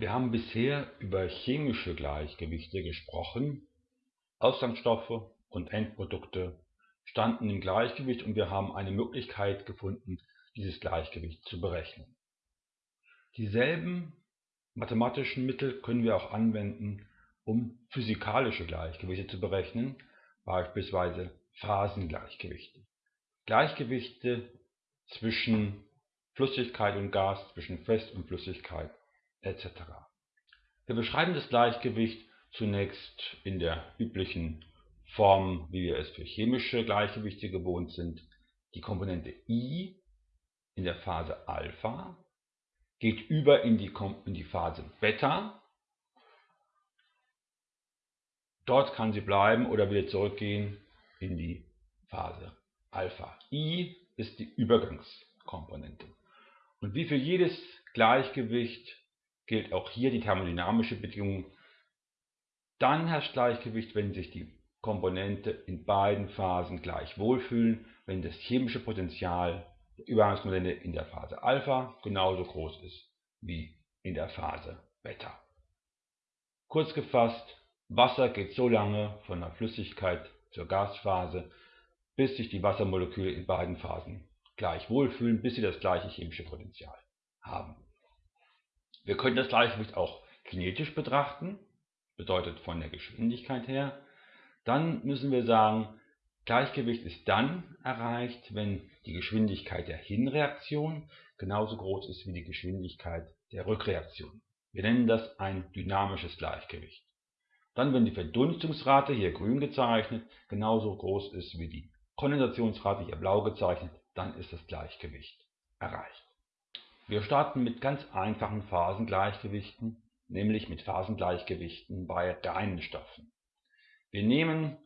Wir haben bisher über chemische Gleichgewichte gesprochen. Ausgangsstoffe und Endprodukte standen im Gleichgewicht und wir haben eine Möglichkeit gefunden, dieses Gleichgewicht zu berechnen. Dieselben mathematischen Mittel können wir auch anwenden, um physikalische Gleichgewichte zu berechnen, beispielsweise Phasengleichgewichte. Gleichgewichte zwischen Flüssigkeit und Gas, zwischen Fest und Flüssigkeit etc. Wir beschreiben das Gleichgewicht zunächst in der üblichen Form, wie wir es für chemische Gleichgewichte gewohnt sind. Die Komponente I in der Phase Alpha geht über in die, in die Phase Beta. Dort kann sie bleiben oder wieder zurückgehen in die Phase Alpha. I ist die Übergangskomponente. Und wie für jedes Gleichgewicht gilt auch hier die thermodynamische Bedingung. Dann herrscht Gleichgewicht, wenn sich die Komponente in beiden Phasen gleich wohlfühlen, wenn das chemische Potential der Übergangskomponente in der Phase Alpha genauso groß ist wie in der Phase Beta. Kurz gefasst, Wasser geht so lange von der Flüssigkeit zur Gasphase, bis sich die Wassermoleküle in beiden Phasen gleich wohlfühlen, bis sie das gleiche chemische Potential haben. Wir können das Gleichgewicht auch kinetisch betrachten, bedeutet von der Geschwindigkeit her. Dann müssen wir sagen, Gleichgewicht ist dann erreicht, wenn die Geschwindigkeit der Hinreaktion genauso groß ist wie die Geschwindigkeit der Rückreaktion. Wir nennen das ein dynamisches Gleichgewicht. Dann, wenn die Verdunstungsrate, hier grün gezeichnet, genauso groß ist wie die Kondensationsrate, hier blau gezeichnet, dann ist das Gleichgewicht erreicht. Wir starten mit ganz einfachen Phasengleichgewichten, nämlich mit Phasengleichgewichten bei reinen Stoffen. Wir nehmen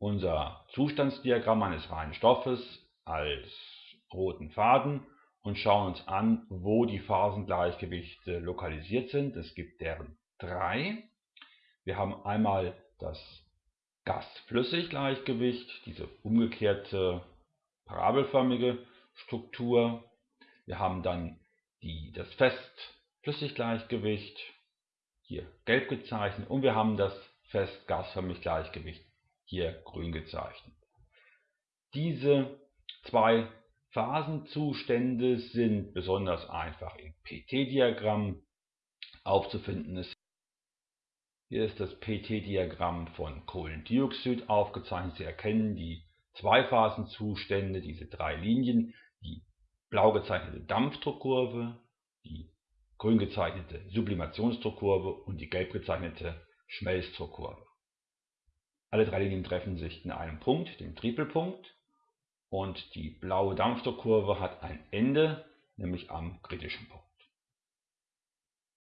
unser Zustandsdiagramm eines reinen Stoffes als roten Faden und schauen uns an, wo die Phasengleichgewichte lokalisiert sind. Es gibt deren drei. Wir haben einmal das Gas-Flüssig-Gleichgewicht, diese umgekehrte parabelförmige Struktur. Wir haben dann die, das Fest-Flüssig-Gleichgewicht, hier gelb gezeichnet, und wir haben das Fest-Gasförmig-Gleichgewicht, hier grün gezeichnet. Diese zwei Phasenzustände sind besonders einfach im PT-Diagramm aufzufinden. Hier ist das PT-Diagramm von Kohlendioxid aufgezeichnet. Sie erkennen die Zweiphasenzustände, diese drei Linien, blau gezeichnete Dampfdruckkurve, die grün gezeichnete Sublimationsdruckkurve und die gelb gezeichnete Schmelzdruckkurve. Alle drei Linien treffen sich in einem Punkt, dem Tripelpunkt, und die blaue Dampfdruckkurve hat ein Ende, nämlich am kritischen Punkt.